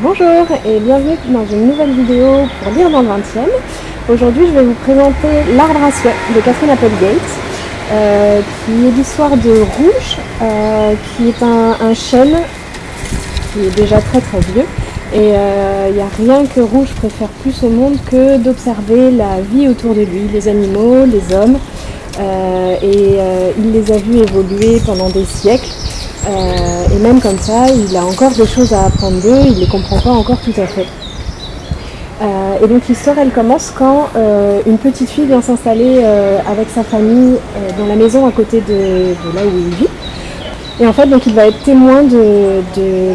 Bonjour et bienvenue dans une nouvelle vidéo pour lire dans le 20e. Aujourd'hui je vais vous présenter L'arbre à souhait de Catherine Applegate, euh, qui est l'histoire de Rouge, euh, qui est un, chêne qui est déjà très très vieux. Et il euh, n'y a rien que Rouge préfère plus au monde que d'observer la vie autour de lui, les animaux, les hommes. et il les a vus évoluer pendant des siècles. Euh, et même comme ça, il a encore des choses à apprendre d'eux, il ne les comprend pas encore tout à fait. Euh, et donc l'histoire, elle commence quand euh, une petite fille vient s'installer avec sa famille dans la maison à côté de, là où il vit. Et en fait, donc, il va être témoin de,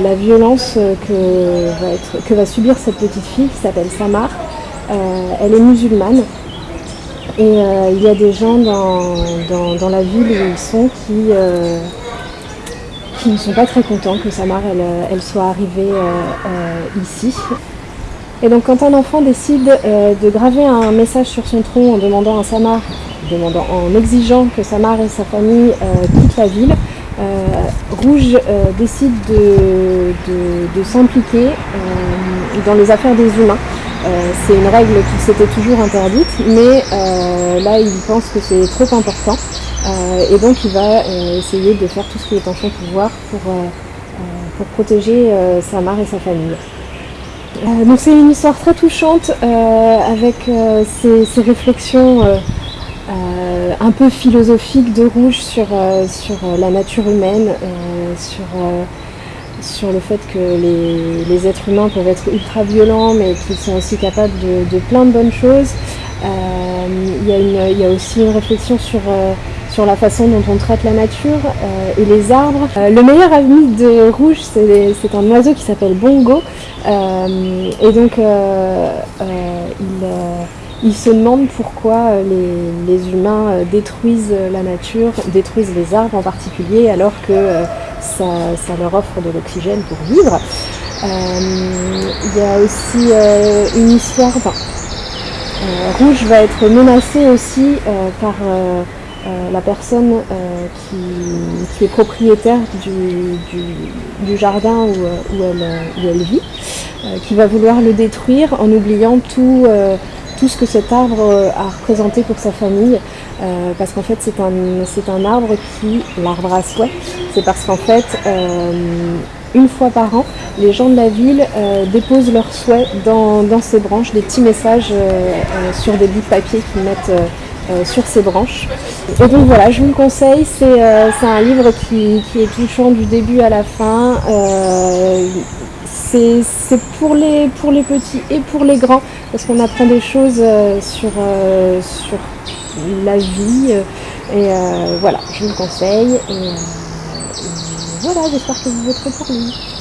la violence que va, subir cette petite fille qui s'appelle Samar. elle est musulmane. Et il y a des gens dans, la ville où ils sont qui, qui ne sont pas très contents que Samar elle, euh, elle soit arrivée euh, euh, ici. Et donc quand un enfant décide de graver un message sur son tronc en demandant à Samar, demandant, en exigeant que Samar et sa famille quittent la ville, Rouge décide de, s'impliquer dans les affaires des humains. c'est une règle qui s'était toujours interdite, mais là il pense que c'est trop important euh, et donc il va euh, essayer de faire tout ce qui est en son pouvoir pour, euh, pour protéger sa mère et sa famille. donc c'est une histoire très touchante avec ces, réflexions un peu philosophiques de Rouge sur, sur la nature humaine, sur, sur le fait que les, êtres humains peuvent être ultra violents mais qu'ils sont aussi capables de, plein de bonnes choses. Il y, il, y a aussi une réflexion sur sur la façon dont on traite la nature euh, et les arbres. Euh, le meilleur ami de Rouge, c'est un oiseau qui s'appelle Bongo. Euh, et donc, il, se demande pourquoi les, humains détruisent la nature, détruisent les arbres en particulier, alors que ça, leur offre de l'oxygène pour vivre. Il y a aussi une histoire... Rouge va être menacé aussi par euh, la personne euh, qui, est propriétaire du, jardin où, euh, elle, vit, qui va vouloir le détruire en oubliant tout, tout ce que cet arbre a représenté pour sa famille. parce qu'en fait c'est un, un arbre qui, l'arbre à souhait, c'est parce qu'en fait une fois par an, les gens de la ville déposent leurs souhaits dans, dans, ces branches, des petits messages sur des bouts de papier qu'ils mettent euh, sur ses branches. Et donc voilà, je vous le conseille, c'est euh, un livre qui, est touchant du début à la fin. Euh, c'est pour les, pour les petits et pour les grands, parce qu'on apprend des choses sur, sur la vie. et voilà, je vous le conseille. Et, voilà, j'espère que vous voterez pour lui.